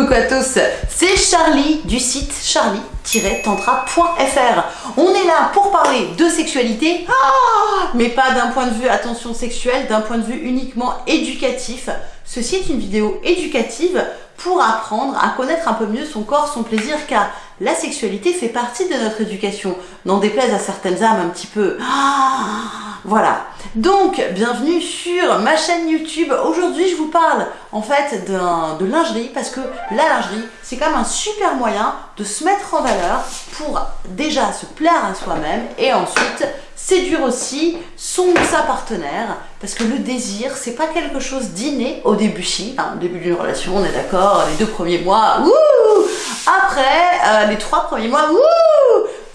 coucou à tous, c'est Charlie du site charlie-tantra.fr. On est là pour parler de sexualité, ah, mais pas d'un point de vue attention sexuelle, d'un point de vue uniquement éducatif. Ceci est une vidéo éducative pour apprendre à connaître un peu mieux son corps, son plaisir, car la sexualité fait partie de notre éducation. N'en déplaise à certaines âmes un petit peu. Ah, voilà. Donc, bienvenue sur ma chaîne YouTube. Aujourd'hui, je vous parle en fait de lingerie parce que la lingerie, c'est quand même un super moyen de se mettre en valeur pour déjà se plaire à soi-même et ensuite séduire aussi son ou sa partenaire parce que le désir, c'est pas quelque chose d'inné au début si, hein, au début d'une relation, on est d'accord, les deux premiers mois, ouh Après, euh, les trois premiers mois, ouh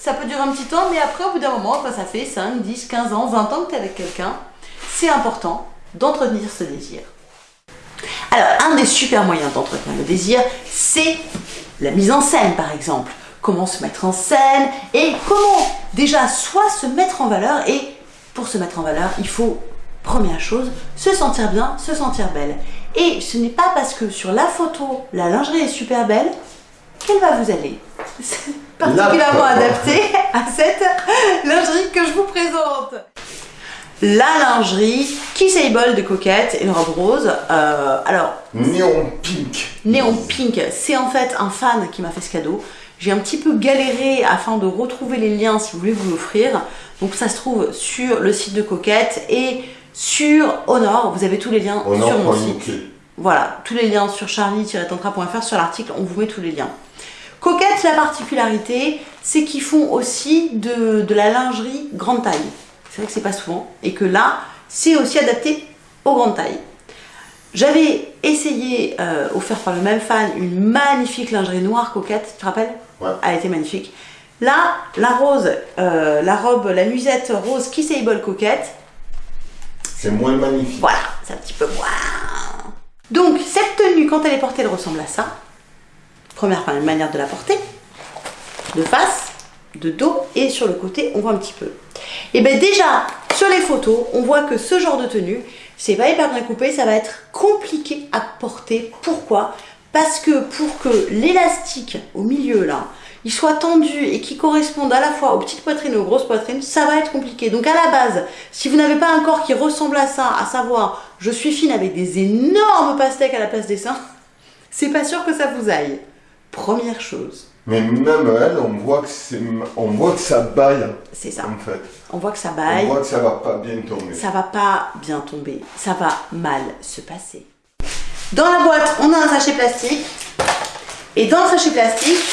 ça peut durer un petit temps, mais après, au bout d'un moment, quand ça fait 5, 10, 15 ans, 20 ans que tu es avec quelqu'un, c'est important d'entretenir ce désir. Alors, un des super moyens d'entretenir le désir, c'est la mise en scène, par exemple. Comment se mettre en scène et comment déjà soit se mettre en valeur et pour se mettre en valeur, il faut, première chose, se sentir bien, se sentir belle. Et ce n'est pas parce que sur la photo, la lingerie est super belle qu'elle va vous aller. Particulièrement adapté à cette lingerie que je vous présente. La lingerie Kissable de Coquette et une robe rose. Euh, alors. Néon pink. Néon pink. C'est en fait un fan qui m'a fait ce cadeau. J'ai un petit peu galéré afin de retrouver les liens si vous voulez vous l'offrir. Donc ça se trouve sur le site de Coquette et sur Honor. Vous avez tous les liens sur mon site. Voilà, tous les liens sur charlie-tantra.fr sur l'article, on vous met tous les liens. Coquette, la particularité, c'est qu'ils font aussi de, la lingerie grande taille. C'est vrai que c'est pas souvent. Et que là, c'est aussi adapté aux grandes tailles. J'avais essayé, euh, offert par le même fan, une magnifique lingerie noire coquette, tu te rappelles Ouais. Elle était magnifique. Là, la rose, euh, la robe, la nuisette rose Kissable coquette. C'est moins magnifique. Voilà, c'est un petit peu moins. Donc, cette tenue, quand elle est portée, elle ressemble à ça. Première manière de la porter, de face, de dos et sur le côté, on voit un petit peu. Et bien déjà, sur les photos, on voit que ce genre de tenue, c'est pas hyper bien coupé, ça va être compliqué à porter. Pourquoi? Parce que pour que l'élastique au milieu là, il soit tendu et qui corresponde à la fois aux petites poitrines et aux grosses poitrines, ça va être compliqué. Donc à la base, si vous n'avez pas un corps qui ressemble à ça, à savoir je suis fine avec des énormes pastèques à la place des seins, c'est pas sûr que ça vous aille. Première chose. Mais même elle, on voit que c'est, on voit que ça baille. C'est ça. En fait. On voit que ça baille. On voit que ça va pas bien tomber. Ça va pas bien tomber. Ça va mal se passer. Dans la boîte, on a un sachet plastique. Et dans le sachet plastique,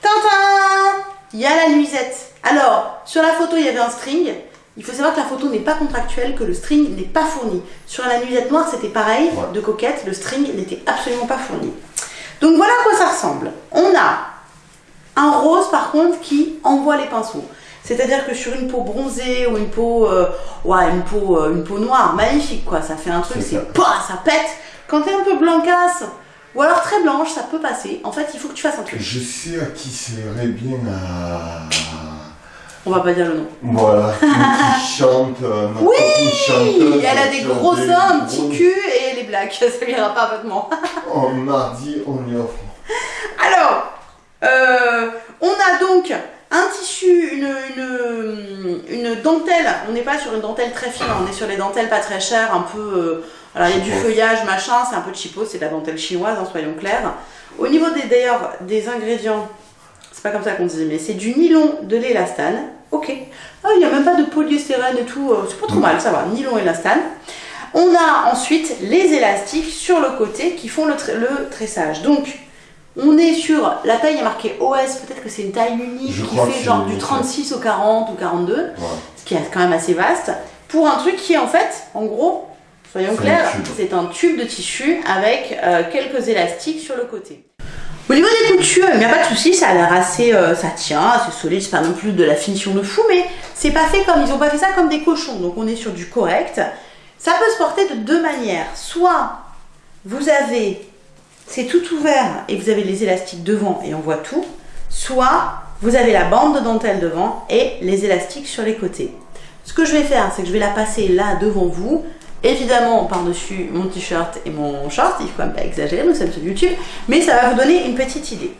tintin Il y a la nuisette. Alors, sur la photo, il y avait un string. Il faut savoir que la photo n'est pas contractuelle, que le string n'est pas fourni. Sur la nuisette noire, c'était pareil, de coquette, le string n'était absolument pas fourni. Donc voilà à quoi ça ressemble. On a un rose par contre qui envoie les pinceaux. C'est-à-dire que sur une peau bronzée ou une peau, euh, ouais, une peau, euh, une peau noire, magnifique quoi, ça fait un truc, c'est pas, ça pète. Quand t'es un peu blancasse ou alors très blanche, ça peut passer. En fait, il faut que tu fasses un truc. Je sais à qui serait bien à on va pas dire le nom. Voilà, qui chante. Euh, oui Elle a des gros seins, un petit cul et elle est black, ça ira parfaitement. en mardi, on y offre. Alors, euh, on a donc un tissu, une, une, dentelle. On n'est pas sur une dentelle très fine, on est sur les dentelles pas très chères, un peu. Euh, alors il y a du feuillage, machin, c'est un peu cheapo, c'est de la dentelle chinoise, hein, soyons clairs. Au niveau des d'ailleurs des ingrédients, c'est pas comme ça qu'on dit, mais c'est du nylon, de l'élastane, ok. Ah, il n'y a même pas de polyestérène et tout, euh, c'est pas trop mal, ça va, nylon, élastane. On a ensuite les élastiques sur le côté qui font le, tressage. Donc, on est sur, la taille est marquée OS, peut-être que c'est une taille unique qui fait genre du 36 au 40 ou 42, ce qui est quand même assez vaste, pour un truc qui est en fait, en gros, soyons clairs, c'est un tube de tissu avec euh, quelques élastiques sur le côté. Au niveau des coutures, il n'y a pas de souci, ça a l'air assez, euh, ça tient, c'est solide, c'est pas non plus de la finition de fou, mais c'est pas fait comme, ils ont pas fait ça comme des cochons, donc on est sur du correct. Ça peut se porter de deux manières, soit vous avez, c'est tout ouvert et vous avez les élastiques devant et on voit tout, soit vous avez la bande de dentelle devant et les élastiques sur les côtés. Ce que je vais faire, c'est que je vais la passer là devant vous, évidemment par-dessus mon t-shirt et mon short, il faut quand même pas exagérer, nous sommes sur YouTube, mais ça va vous donner une petite idée.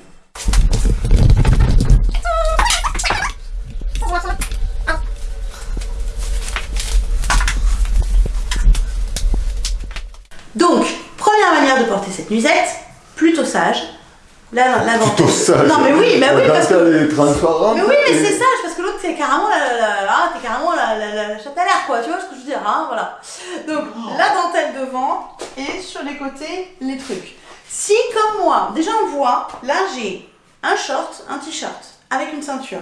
Donc, première manière de porter cette nuisette, plutôt sage. La, la Plutôt sage. Non mais oui, mais oui, parce que... Mais oui, mais c'est sage, parce que l'autre, c'est carrément la, la, la- ah, t'es carrément la, la, la, la quoi, tu vois ce que je veux dire, hein, voilà. Donc, la dentelle devant, et sur les côtés, les trucs. Si, comme moi, déjà on voit, là, j'ai un short, un t-shirt, avec une ceinture.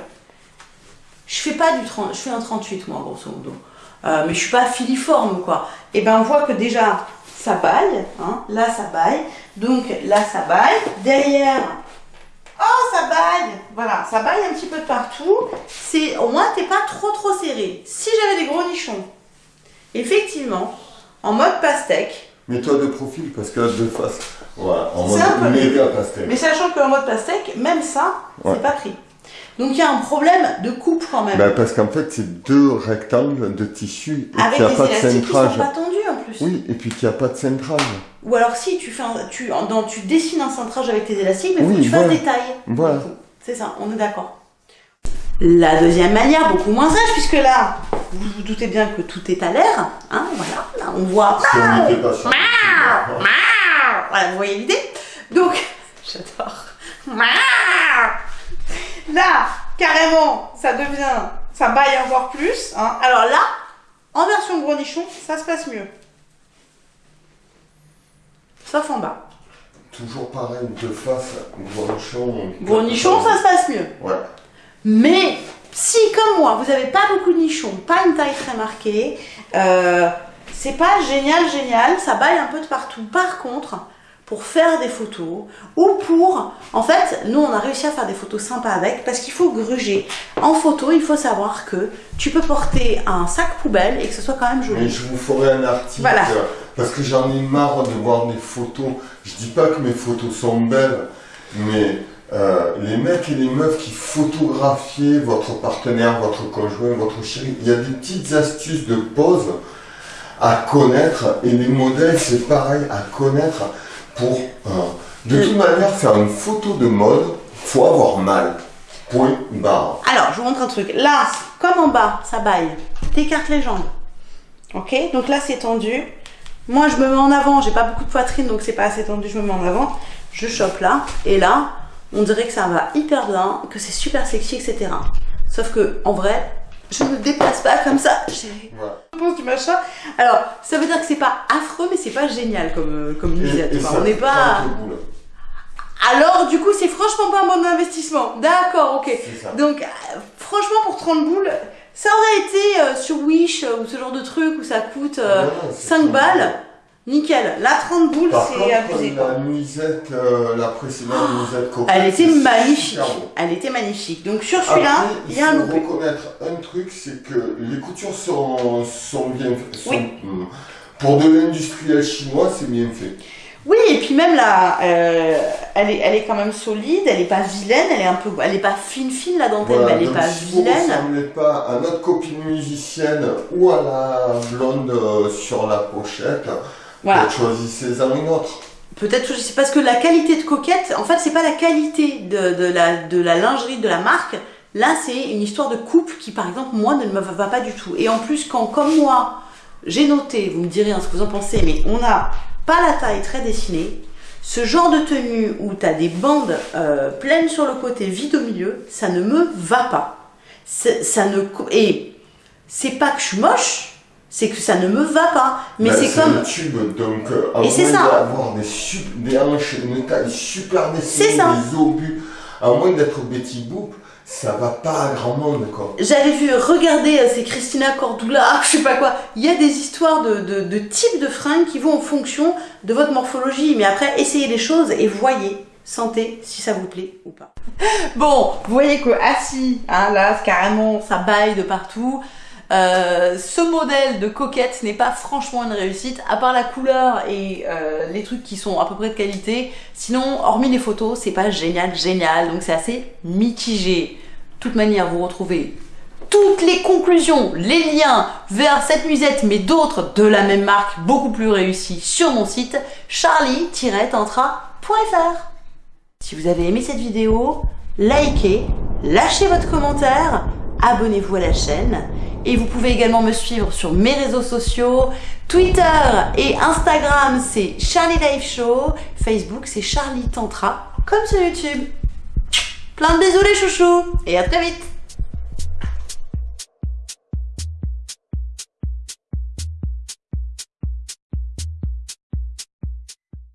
Je fais pas du 30, je fais un 38, moi, grosso modo. Euh, mais je suis pas filiforme, quoi. Et ben, on voit que déjà, ça baille, hein, là, ça baille. Donc, là, ça baille. Derrière, Oh, Voilà, ça baille un petit peu de partout. C'est Au moins, t'es pas trop trop serré. Si j'avais des gros nichons, effectivement, en mode pastèque, Mets-toi de profil parce que de face. Voilà, en C'est un peu mode méga pastel. mais sachant qu'en mode pastèque, même ça, Ouais. c'est pas pris. Donc il y a un problème de coupe quand même. Ben, parce qu'en fait, c'est deux rectangles de tissu et avec n'y a pas de élastiques qui sont pas tendus en plus. Oui, et puis qu'il n'y a pas de centrage. Ou alors si tu, fais un- tu, en- dans, tu dessines un cintrage avec tes élastiques, mais il faut que tu fasses voilà. des tailles. Voilà. C'est ça, on est d'accord. La deuxième manière, beaucoup moins sage, puisque là, vous vous doutez bien que tout est à l'air. Hein, voilà, là, on voit Si on n'était pas sur Voilà, vous voyez l'idée Donc, j'adore. Là, carrément, ça devient, ça baille encore plus. hein. Alors là, en version gros nichon, ça se passe mieux. Sauf en bas. Toujours pareil, de face, gros nichon. Gros nichon, ça se passe mieux. Ouais. Mais si, comme moi, vous n'avez pas beaucoup de nichons, pas une taille très marquée, euh, c'est pas génial, génial, ça baille un peu de partout. Par contre, pour faire des photos ou pour, en fait, nous on a réussi à faire des photos sympas avec parce qu'il faut gruger. En photo, il faut savoir que tu peux porter un sac poubelle et que ce soit quand même Mais joli. je vous ferai un article Voilà. Parce que j'en ai marre de voir des photos. Je dis pas que mes photos sont belles, mais euh, les mecs et les meufs qui photographiez votre partenaire, votre conjoint, votre chéri, il y a des petites astuces de pose à connaître et les modèles c'est pareil à connaître pour euh, de toute manière faire une photo de mode, faut avoir mal. Point barre. Alors, je vous montre un truc. Là, comme en bas, ça baille. T'écartes les jambes. Ok? Donc là, c'est tendu. Moi, je me mets en avant. J'ai pas beaucoup de poitrine, donc c'est pas assez tendu. Je me mets en avant. Je chope là. Et là, on dirait que ça va hyper bien, que c'est super sexy, etc. Sauf que, en vrai, je ne me déplace pas comme ça. Voilà. réponse du machin. Alors, ça veut dire que c'est pas affreux, mais c'est pas génial comme, euh, comme musette. Ça On n'est pas. Alors, du coup, c'est franchement pas un bon investissement. D'accord, ok. Donc, euh, franchement, pour 30 boules, ça aurait été euh, sur Wish euh, ou ce genre de truc où ça coûte euh, Ah, non, c'est 5 pas balles. Nickel. Là, 30 boules, Par c'est contre, abusé. quoi. la nuisette, euh, la précédente nuisette coquette, Elle était c'est magnifique. super beau. Elle était magnifique. Donc, sur celui-là, Après, il y a un faut loupé. reconnaître un truc, c'est que les coutures sont, sont bien faites. sont- Pour de l'industriel chinois, c'est bien fait. Oui, et puis même là, euh, elle, est, elle est quand même solide, elle est pas vilaine, elle est un peu, elle est pas fine fine la dentelle, Voilà, mais elle est donc pas si vous ne vilaine. ressemblez pas à notre copine musicienne ou à la blonde euh, sur la pochette, Voilà. peut-être choisissez-en une autre. Peut-être que c'est parce que la qualité de coquette, en fait, c'est pas la qualité de, de la, de la lingerie de la marque. Là, c'est une histoire de coupe qui, par exemple, moi, ne me va pas du tout. Et en plus, quand, comme moi, j'ai noté, vous me direz hein, ce que vous en pensez, mais on n'a pas la taille très dessinée, ce genre de tenue où tu as des bandes euh, pleines sur le côté, vides au milieu, ça ne me va pas. Ça ne, et c'est pas que je suis moche, c'est que ça ne me va pas. Mais Ben, c'est comme. le tube, donc euh, Et c'est ça. d'avoir des, sup- des hanches, une taille super C'est dessinée, ça. des obus, à moins d'être Betty Boop, ça va pas à grand monde quoi. J'avais vu, regardez, euh, c'est Christina Cordula, je sais pas quoi. Il y a des histoires de, de, de types de fringues qui vont en fonction de votre morphologie. Mais après, essayez les choses et voyez, sentez si ça vous plaît ou pas. Bon, vous voyez que assis, hein, là, carrément, ça baille de partout. Euh, ce modèle de coquette n'est pas franchement une réussite, à part la couleur et euh, les trucs qui sont à peu près de qualité. Sinon, hormis les photos, c'est pas génial, génial. Donc c'est assez mitigé. De toute manière, vous retrouvez toutes les conclusions, les liens vers cette musette, mais d'autres de la même marque, beaucoup plus réussis, sur mon site charlie-tantra.fr. Si vous avez aimé cette vidéo, likez, lâchez votre commentaire, abonnez-vous à la chaîne et vous pouvez également me suivre sur mes réseaux sociaux, Twitter et Instagram c'est Charlie Life Show, Facebook c'est Charlie Tantra, comme sur YouTube. Plein de bisous les chouchous et à très vite